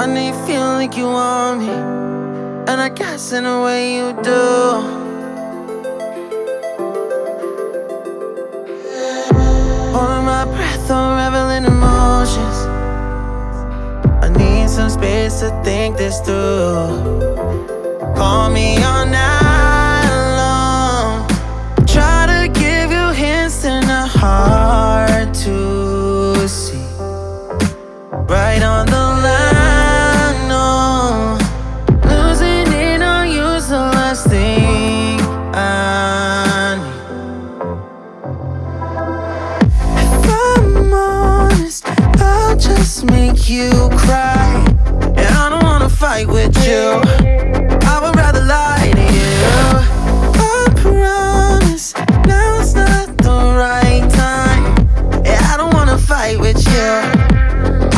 I know you feel like you want me, and I guess in a way you do. Holding my breath, unraveling emotions. I need some space to think this through. Call me all night long. Try to give you hints and a hard to see. Right on the you cry. And I don't wanna fight with you. I would rather lie to you. I promise now's not the right time. I don't wanna fight with you.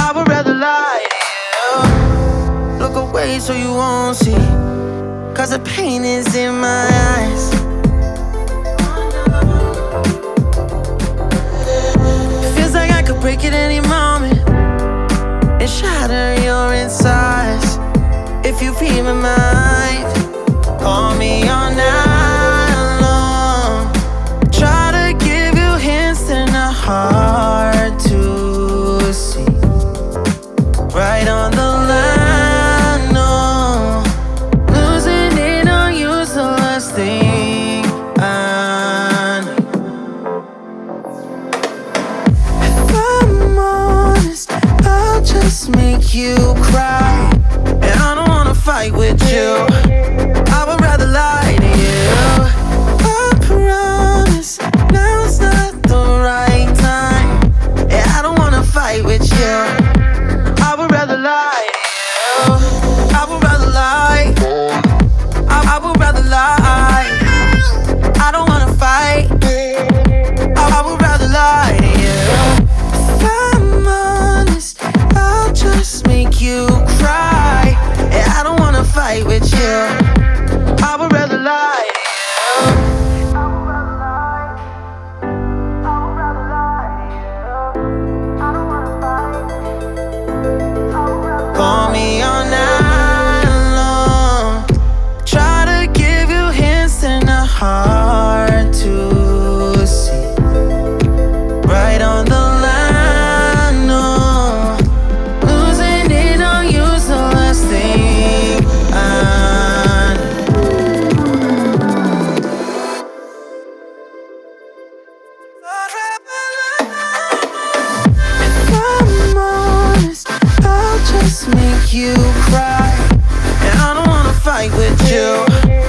I would rather lie to you. Look away so you won't see. Cause the pain is in my eyes. Just make you cry. Fight with you. I would rather lie. Call me just make you cry. And I don't wanna fight with you.